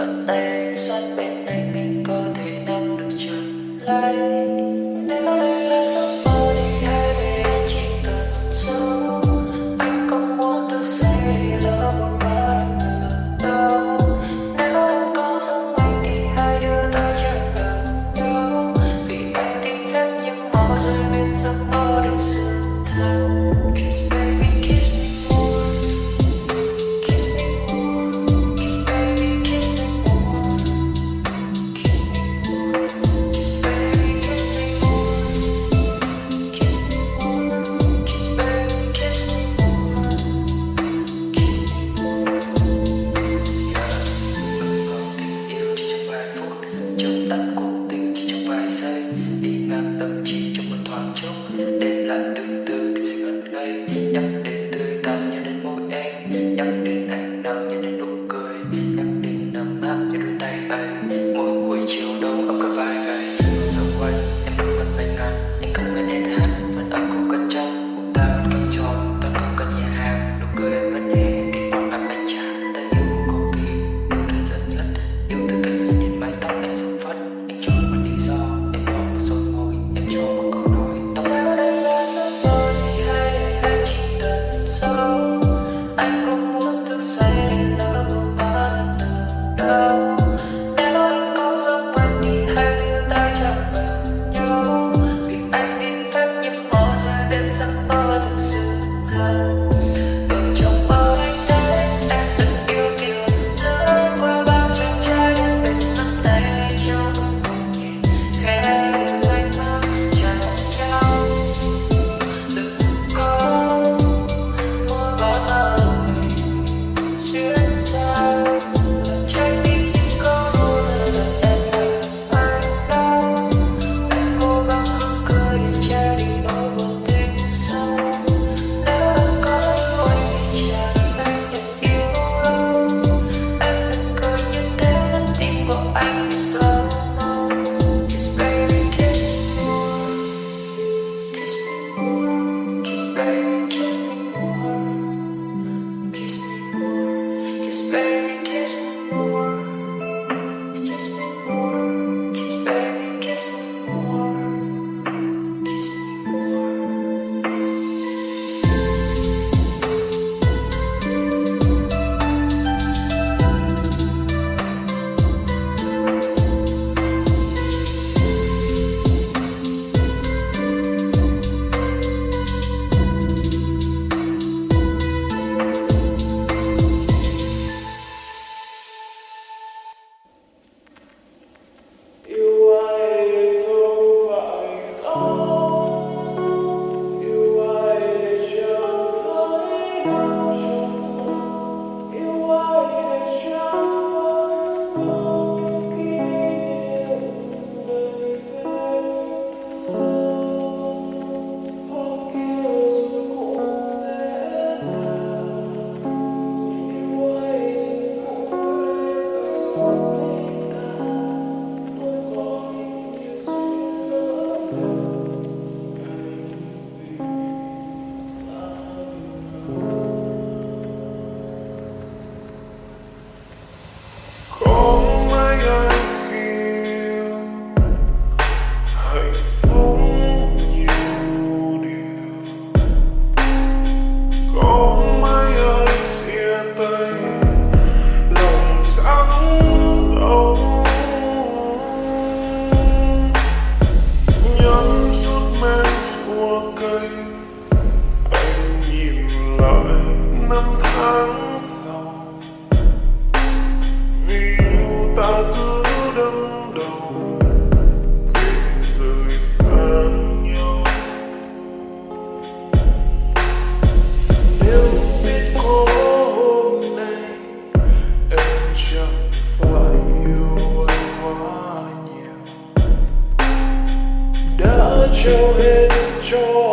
bàn tay sát bên anh anh có thể nắm được chặt lấy love. Show head, your